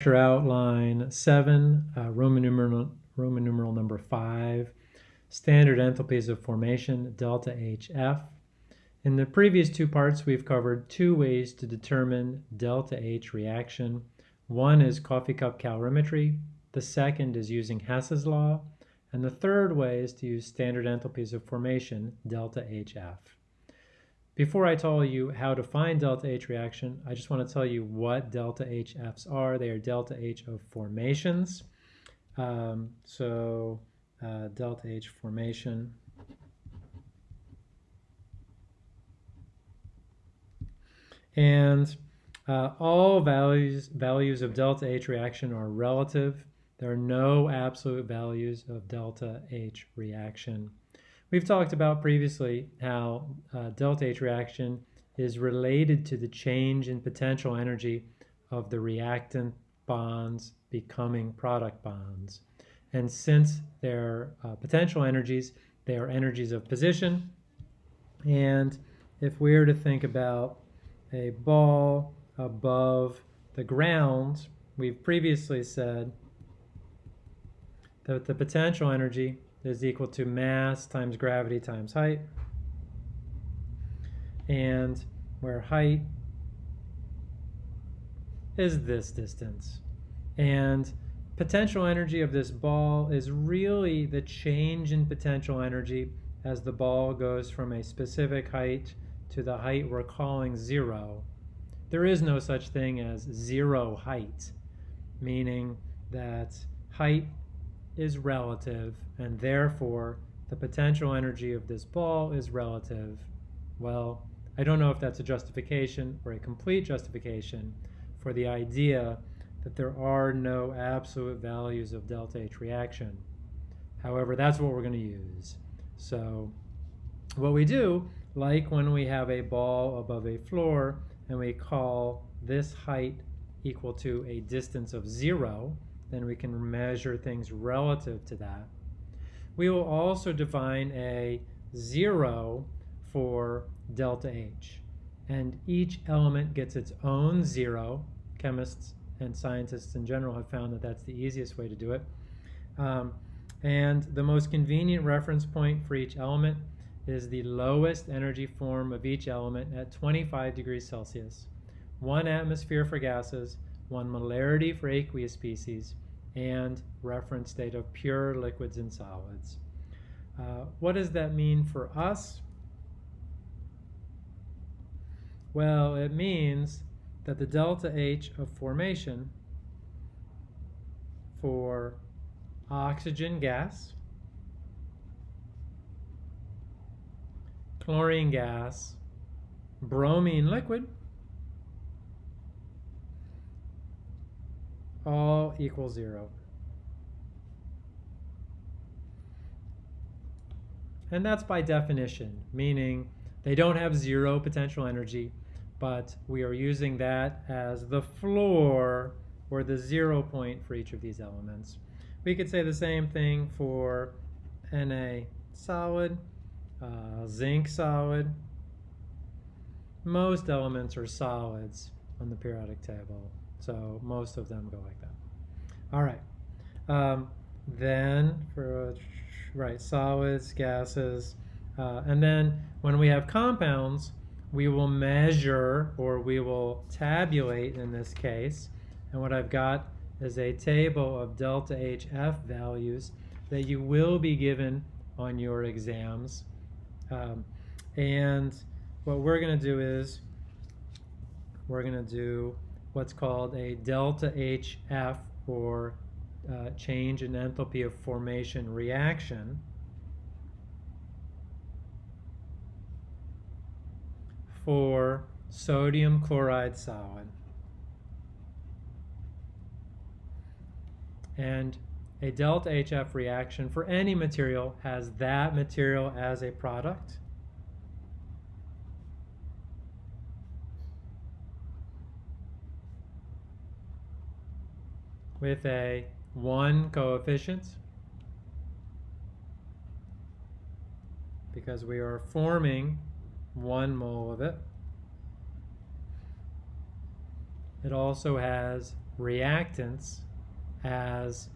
lecture outline 7, uh, Roman, numeral, Roman numeral number 5, standard enthalpies of formation, delta HF. In the previous two parts, we've covered two ways to determine delta H reaction. One is coffee cup calorimetry, the second is using Hess's law, and the third way is to use standard enthalpies of formation, delta HF. Before I tell you how to find delta H reaction, I just want to tell you what delta HFs are. They are delta H of formations. Um, so uh, delta H formation. And uh, all values, values of delta H reaction are relative. There are no absolute values of delta H reaction. We've talked about previously how uh, delta H reaction is related to the change in potential energy of the reactant bonds becoming product bonds. And since they're uh, potential energies, they are energies of position. And if we were to think about a ball above the ground, we've previously said that the potential energy is equal to mass times gravity times height. And where height is this distance. And potential energy of this ball is really the change in potential energy as the ball goes from a specific height to the height we're calling zero. There is no such thing as zero height, meaning that height is relative and therefore the potential energy of this ball is relative. Well, I don't know if that's a justification or a complete justification for the idea that there are no absolute values of delta H reaction. However, that's what we're going to use. So what we do, like when we have a ball above a floor and we call this height equal to a distance of zero, then we can measure things relative to that. We will also define a zero for delta H. And each element gets its own zero. Chemists and scientists in general have found that that's the easiest way to do it. Um, and the most convenient reference point for each element is the lowest energy form of each element at 25 degrees Celsius. One atmosphere for gases, one molarity for aqueous species, and reference state of pure liquids and solids. Uh, what does that mean for us? Well, it means that the delta H of formation for oxygen gas, chlorine gas, bromine liquid, all equal zero. And that's by definition, meaning they don't have zero potential energy, but we are using that as the floor or the zero point for each of these elements. We could say the same thing for Na solid, uh, zinc solid. Most elements are solids on the periodic table. So most of them go like that. All right. Um, then for, right, solids, gases, uh, and then when we have compounds, we will measure or we will tabulate in this case. And what I've got is a table of delta HF values that you will be given on your exams. Um, and what we're going to do is we're going to do what's called a delta HF or uh, change in enthalpy of formation reaction. for sodium chloride solid. And a delta HF reaction for any material has that material as a product with a 1 coefficient because we are forming 1 mole of it. It also has reactants as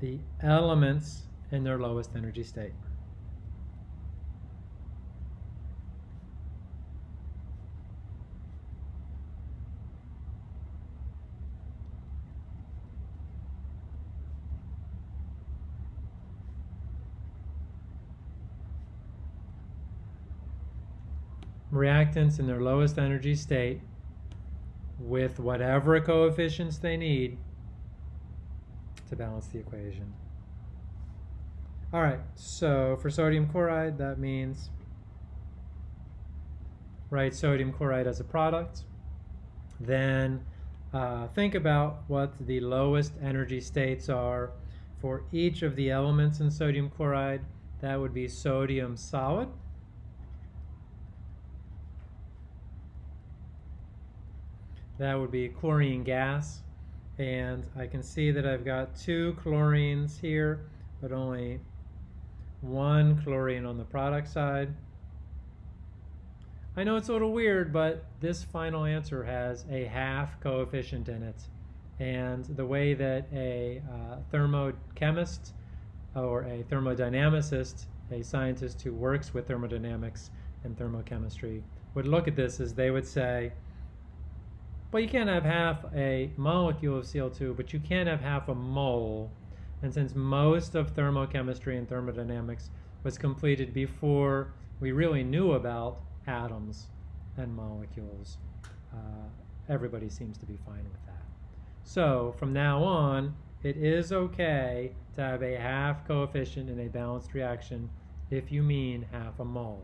the elements in their lowest energy state. Reactants in their lowest energy state with whatever coefficients they need to balance the equation. All right, so for sodium chloride, that means write sodium chloride as a product. Then uh, think about what the lowest energy states are for each of the elements in sodium chloride. That would be sodium solid. That would be chlorine gas. And I can see that I've got two chlorines here, but only one chlorine on the product side. I know it's a little weird, but this final answer has a half coefficient in it. And the way that a uh, thermochemist or a thermodynamicist, a scientist who works with thermodynamics and thermochemistry, would look at this is they would say, well, you can't have half a molecule of CO2, but you can have half a mole. And since most of thermochemistry and thermodynamics was completed before we really knew about atoms and molecules, uh, everybody seems to be fine with that. So from now on, it is okay to have a half coefficient in a balanced reaction if you mean half a mole.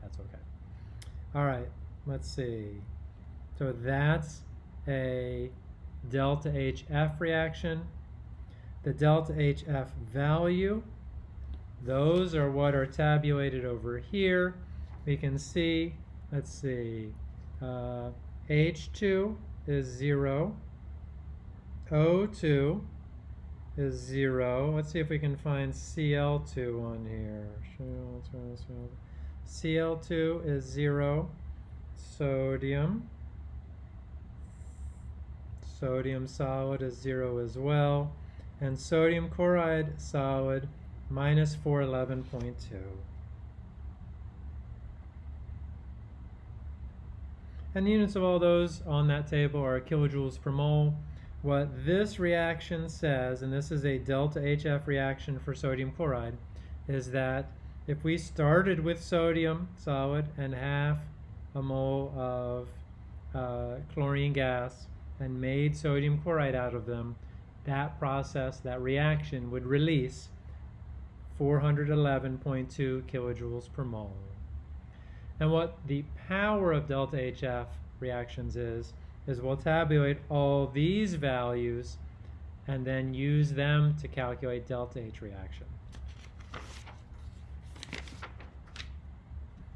That's okay. All right, let's see. So that's a delta HF reaction. The delta HF value, those are what are tabulated over here. We can see, let's see, uh, H2 is 0, O2 is 0. Let's see if we can find Cl2 on here. Cl2 is 0, sodium Sodium solid is 0 as well. And sodium chloride solid minus 411.2. And the units of all those on that table are kilojoules per mole. What this reaction says, and this is a delta HF reaction for sodium chloride, is that if we started with sodium solid and half a mole of uh, chlorine gas, and made sodium chloride out of them, that process, that reaction would release 411.2 kilojoules per mole. And what the power of delta HF reactions is, is we'll tabulate all these values and then use them to calculate delta H reaction.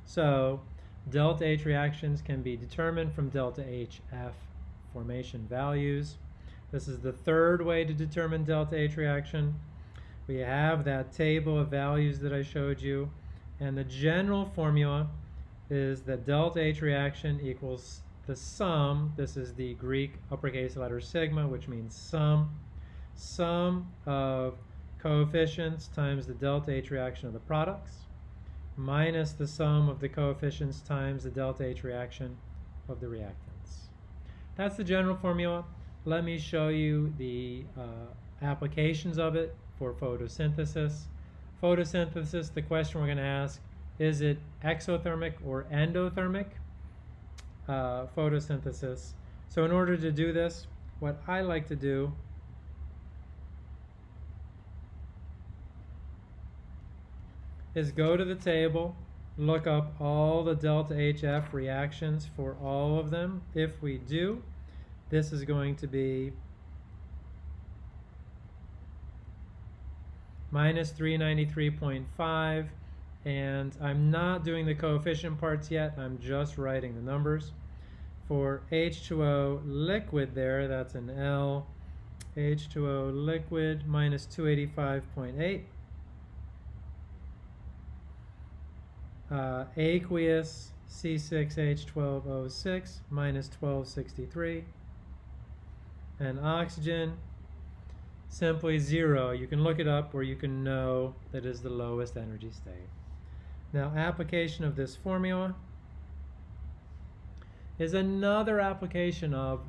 So delta H reactions can be determined from delta HF formation values. This is the third way to determine delta H reaction. We have that table of values that I showed you, and the general formula is that delta H reaction equals the sum, this is the Greek uppercase letter sigma, which means sum, sum of coefficients times the delta H reaction of the products, minus the sum of the coefficients times the delta H reaction of the reactant. That's the general formula. Let me show you the uh, applications of it for photosynthesis. Photosynthesis, the question we're going to ask, is it exothermic or endothermic uh, photosynthesis? So in order to do this, what I like to do is go to the table look up all the delta HF reactions for all of them. If we do, this is going to be minus 393.5 and I'm not doing the coefficient parts yet, I'm just writing the numbers. For H2O liquid there, that's an L. H2O liquid minus 285.8 uh, aqueous C6H12O6 minus 1263. and oxygen, simply zero. You can look it up or you can know that is the lowest energy state. Now application of this formula is another application of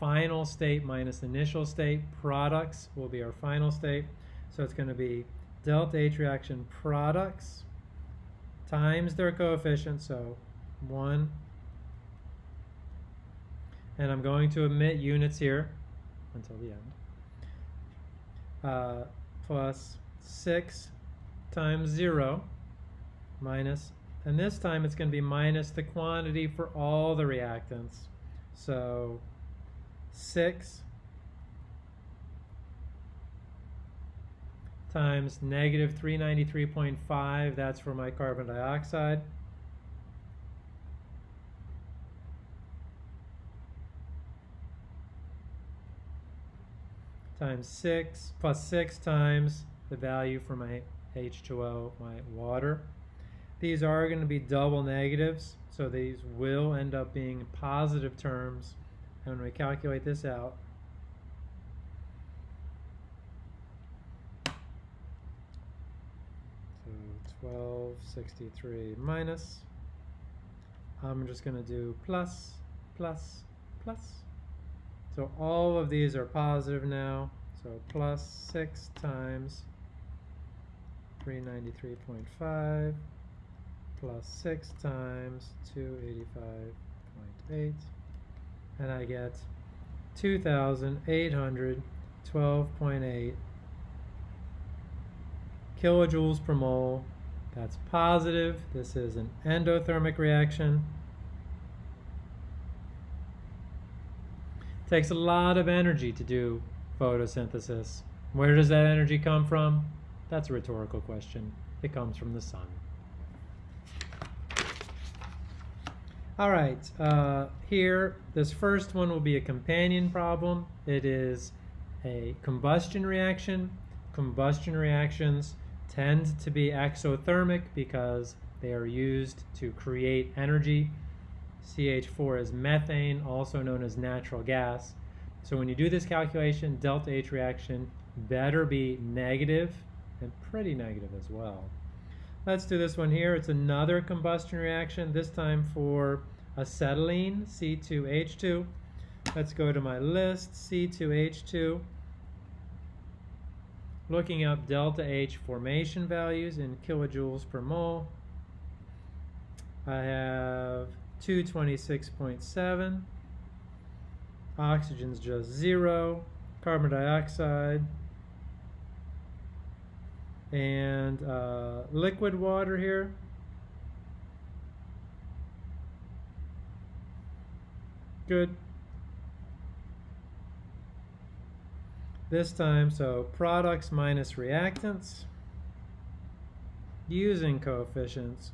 final state minus initial state. Products will be our final state. So it's going to be delta H reaction products times their coefficient, so 1. And I'm going to omit units here until the end. Uh, plus 6 times 0 minus, and this time it's going to be minus the quantity for all the reactants. So 6 times negative 393.5, that's for my carbon dioxide. times 6 plus 6 times the value for my H2O, my water. These are going to be double negatives, so these will end up being positive terms. And when we calculate this out, so 1263 minus, I'm just going to do plus, plus, plus. So all of these are positive now. So plus 6 times 393.5 plus 6 times 285.8 and I get 2,812.8 kilojoules per mole. That's positive. This is an endothermic reaction. Takes a lot of energy to do photosynthesis. Where does that energy come from? That's a rhetorical question. It comes from the sun. All right, uh, here, this first one will be a companion problem. It is a combustion reaction. Combustion reactions tend to be exothermic because they are used to create energy CH4 is methane, also known as natural gas. So when you do this calculation, delta H reaction better be negative and pretty negative as well. Let's do this one here. It's another combustion reaction, this time for acetylene, C2H2. Let's go to my list, C2H2. Looking up delta H formation values in kilojoules per mole. I have 226.7. Oxygen's just zero. Carbon dioxide. And uh, liquid water here. Good. This time, so products minus reactants using coefficients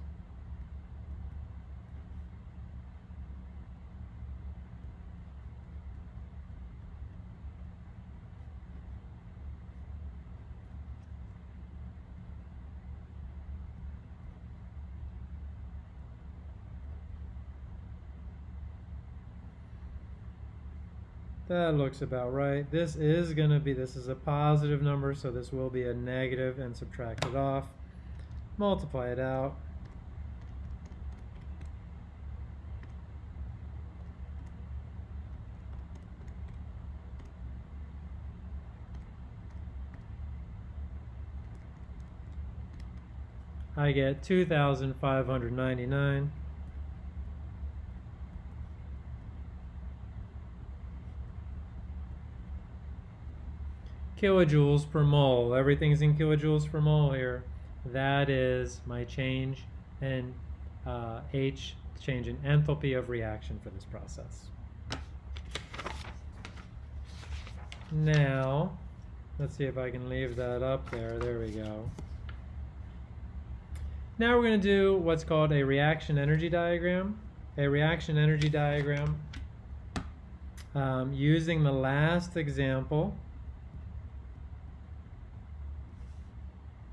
That looks about right. This is going to be, this is a positive number, so this will be a negative and subtract it off. Multiply it out. I get 2,599. Kilojoules per mole. Everything's in kilojoules per mole here. That is my change in uh, H, change in enthalpy of reaction for this process. Now, let's see if I can leave that up there. There we go. Now we're going to do what's called a reaction energy diagram. A reaction energy diagram um, using the last example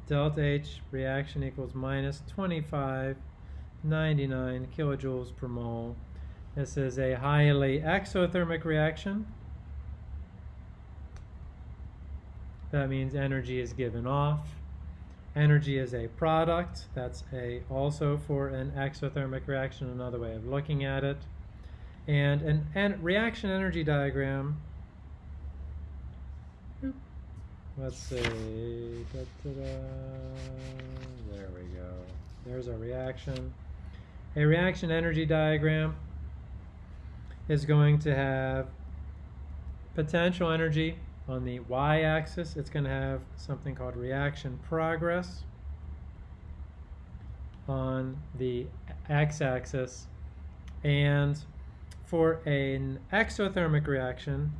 delta H reaction equals minus 2599 kilojoules per mole. This is a highly exothermic reaction. that means energy is given off. Energy is a product. That's a also for an exothermic reaction, another way of looking at it. And an, an reaction energy diagram. Let's see. Da, da, da. There we go. There's our reaction. A reaction energy diagram is going to have potential energy on the y-axis. It's going to have something called reaction progress. On the x-axis. And for an exothermic reaction,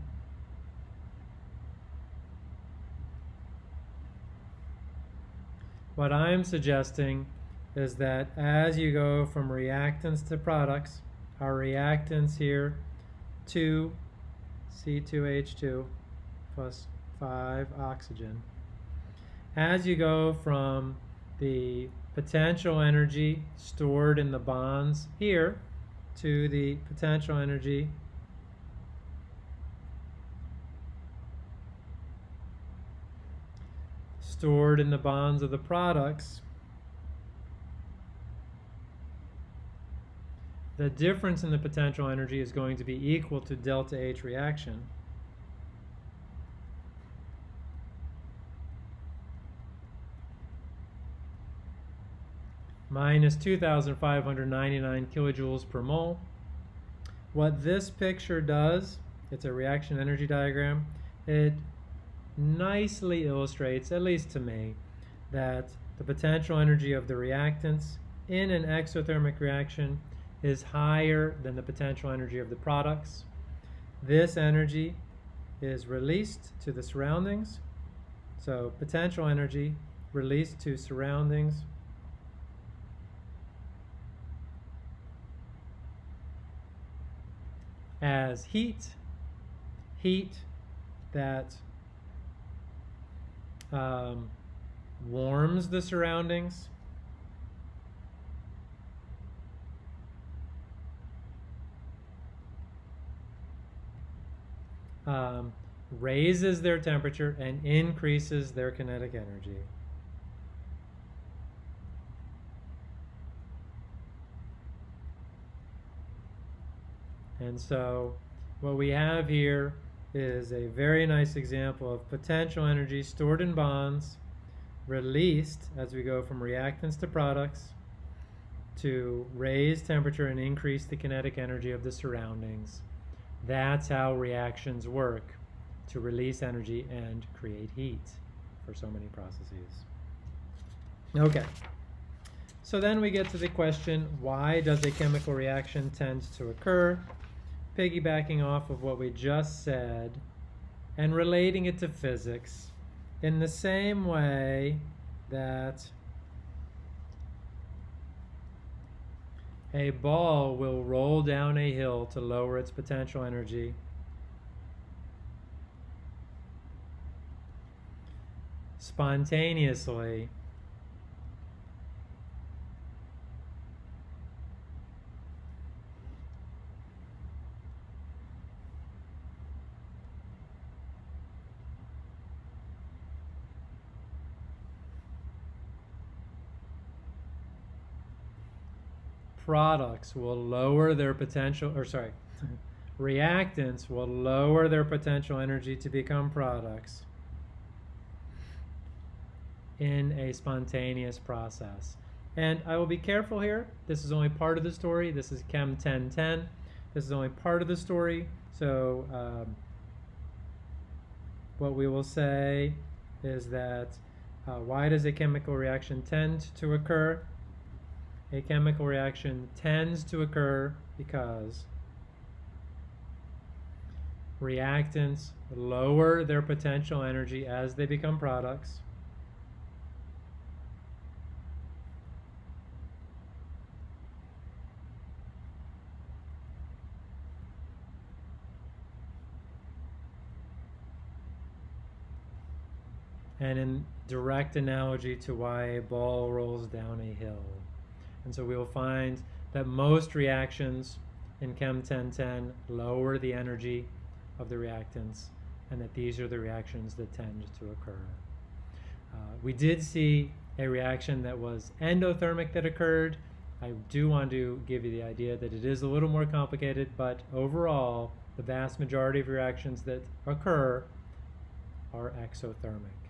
what I'm suggesting is that as you go from reactants to products, our reactants here, 2 C2H2 plus 5 oxygen. As you go from the potential energy stored in the bonds here to the potential energy stored in the bonds of the products, the difference in the potential energy is going to be equal to delta H reaction. minus 2,599 kilojoules per mole. What this picture does, it's a reaction energy diagram, it nicely illustrates, at least to me, that the potential energy of the reactants in an exothermic reaction is higher than the potential energy of the products. This energy is released to the surroundings. So potential energy released to surroundings as heat, heat that um, warms the surroundings. Um, raises their temperature and increases their kinetic energy. And so what we have here is a very nice example of potential energy stored in bonds, released as we go from reactants to products to raise temperature and increase the kinetic energy of the surroundings. That's how reactions work to release energy and create heat for so many processes. Okay. So then we get to the question, why does a chemical reaction tend to occur? Piggybacking off of what we just said and relating it to physics in the same way that a ball will roll down a hill to lower its potential energy. Spontaneously, products will lower their potential, or sorry, reactants will lower their potential energy to become products in a spontaneous process. And I will be careful here. This is only part of the story. This is Chem 1010. This is only part of the story. So um, what we will say is that uh, why does a chemical reaction tend to occur? A chemical reaction tends to occur because reactants lower their potential energy as they become products. And in direct analogy to why a ball rolls down a hill. And so we will find that most reactions in Chem 1010 lower the energy of the reactants and that these are the reactions that tend to occur. Uh, we did see a reaction that was endothermic that occurred. I do want to give you the idea that it is a little more complicated, but overall, the vast majority of reactions that occur are exothermic.